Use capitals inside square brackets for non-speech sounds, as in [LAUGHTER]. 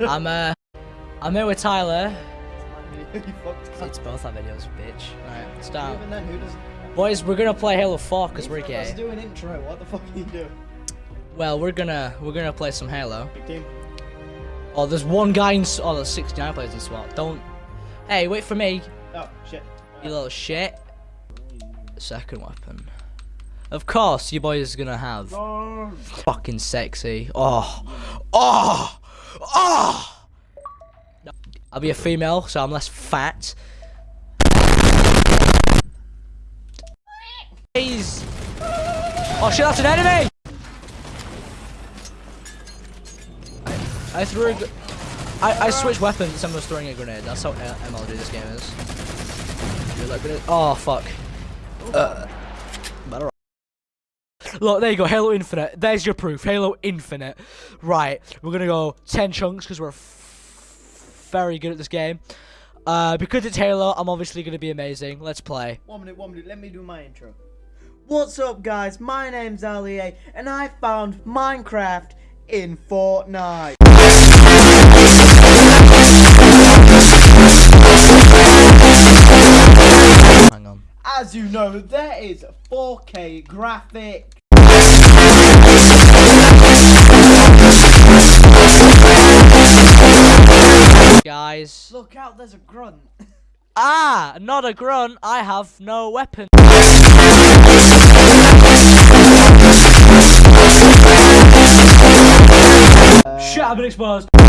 I'm uh, I'm here with Tyler. [LAUGHS] It's both our videos, bitch. Alright, start. Even then, who does? Boys, we're gonna play Halo 4 because we're gay. Let's do an intro. What the fuck are you doing? Well, we're gonna we're gonna play some Halo. Big team. Oh, there's one guy in. Oh, there's 69 players in SWAT. Don't. Hey, wait for me, Oh shit. you little shit. Second weapon. Of course, you boys is gonna have Oh. fucking sexy. Oh, oh, oh. I'll be a female, so I'm less fat. Please. Oh shit, that's an enemy! I, I threw a. I, I switched weapons. Someone was throwing a grenade. That's how uh, MLG this game is. Oh fuck. Uh. Look, there you go. Halo Infinite. There's your proof. Halo Infinite. Right, we're gonna go ten chunks because we're f- very good at this game. Uh, because it's Halo, I'm obviously gonna be amazing. Let's play. One minute, one minute. Let me do my intro. What's up, guys? My name's Ali, A, and I found Minecraft in Fortnite. Hang on. As you know, there is 4K graphic. Guys. Look out, there's a grunt. Ah, not a grunt. I have no weapon. Shit, I've been exposed.